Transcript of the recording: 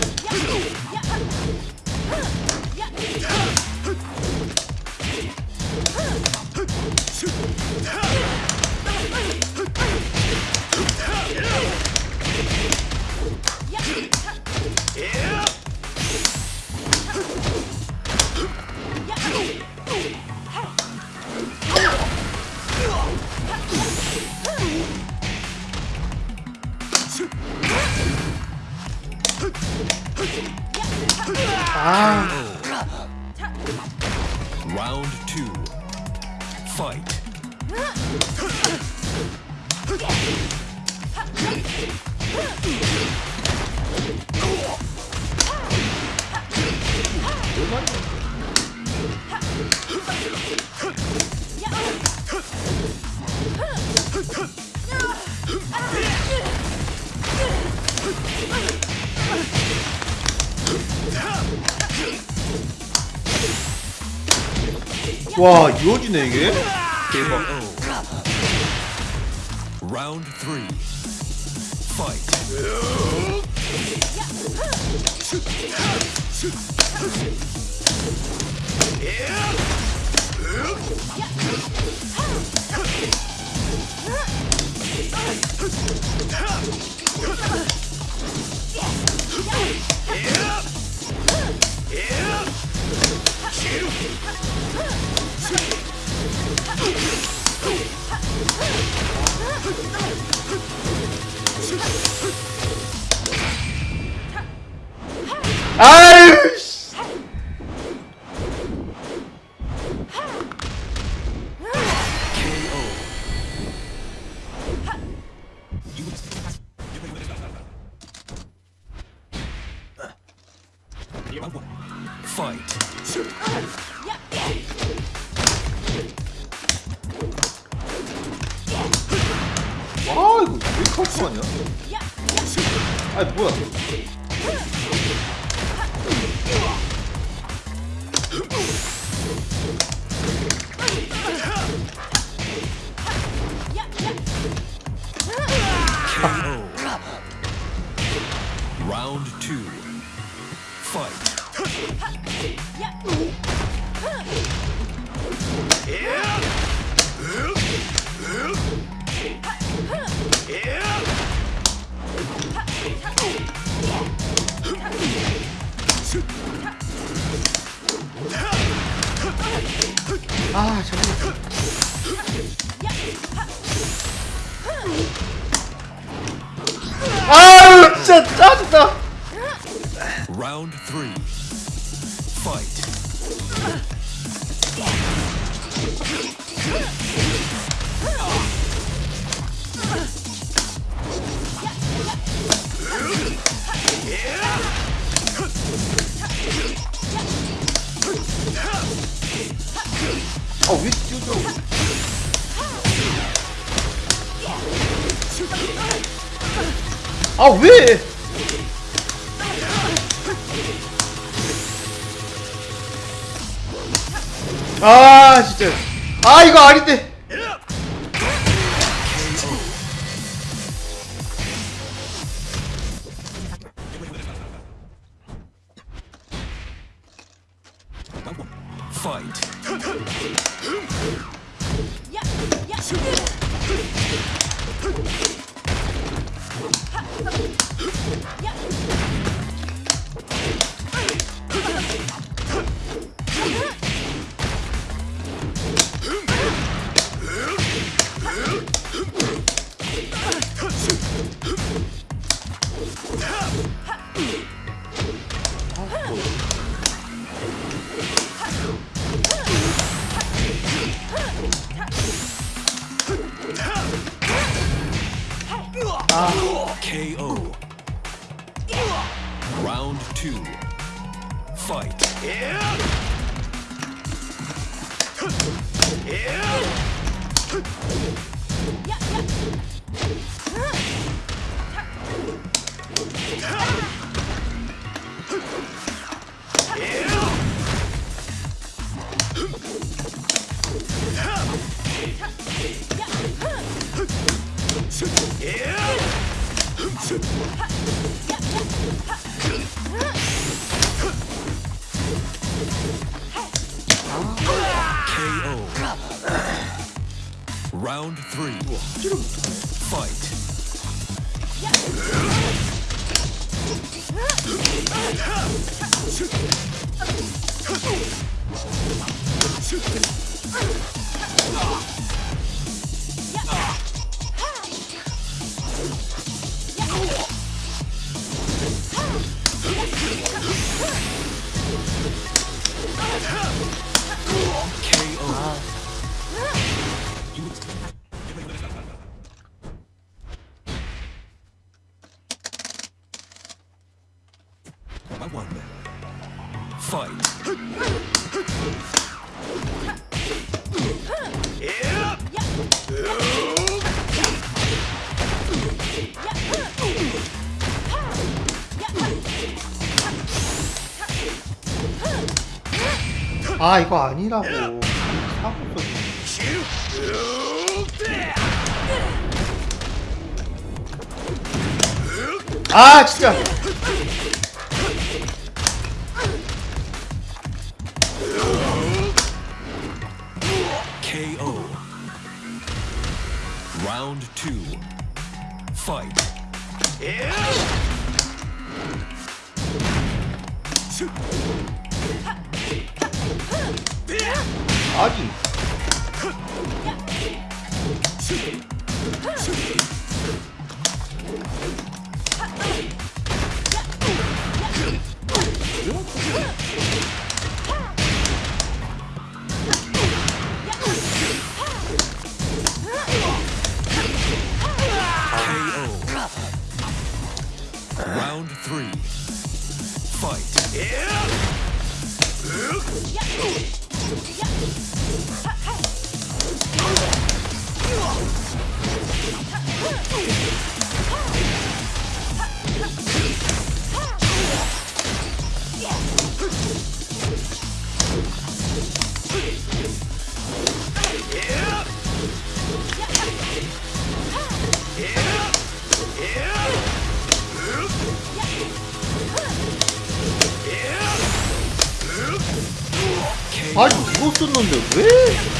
Yeah. Ah. Round two. Fight. 와 이어지네 이게 대박 Round three. Fight. 아유 씨. Fight. 칼수 아니야? 아니 뭐야 아 잠깐만 아유 진짜 짜증나 Round three. Fight. 아왜 뛰어져 아 왜? 아 진짜 아 이거 아닌데 Fight. Shoot! KO. Round two. Fight. KO. Round three. Fight. One. Fight. 아 이거 아니라고 사고 아 진짜 아니 Round three. Fight. 아니 이거 썼는데 왜